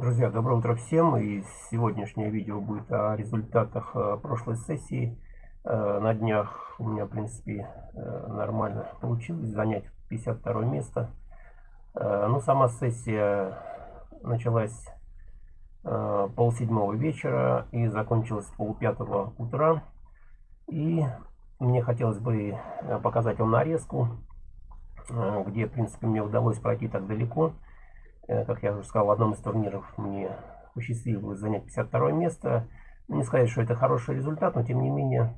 Друзья, доброе утро всем. И сегодняшнее видео будет о результатах э, прошлой сессии. Э, на днях у меня, в принципе, э, нормально получилось занять 52 место. Но сама сессия началась полседьмого вечера и закончилась полпятого утра. И мне хотелось бы показать вам нарезку, где, в принципе, мне удалось пройти так далеко. Э, как я уже сказал, в одном из турниров мне посчастливилось занять 52 место. Ну, не сказать, что это хороший результат, но тем не менее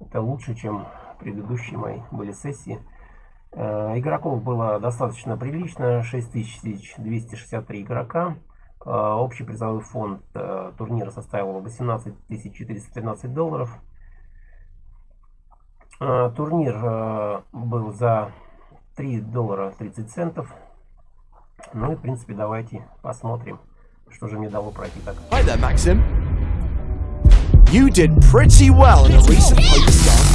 это лучше, чем предыдущие мои были сессии. Э, игроков было достаточно прилично, 6263 игрока. Э, общий призовой фонд турнира составил 18 413 долларов. Турнир был за 3 доллара 30 центов. Ну и, в принципе, давайте посмотрим, что же мне дало пройти так. Hi there, Maxim. You did pretty well in a recent The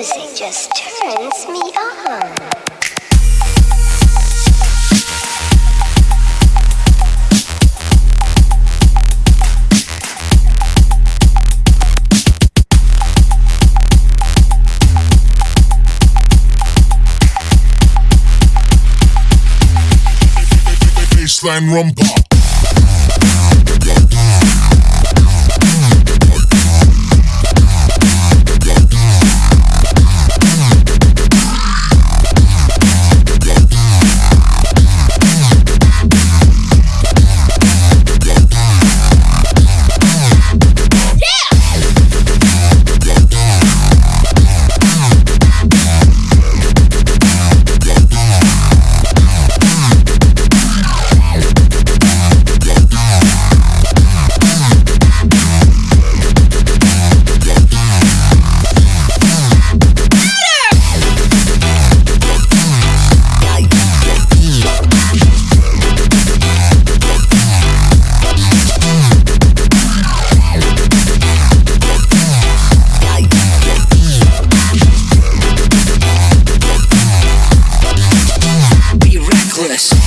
music just turns me on. Baseline rumba. us.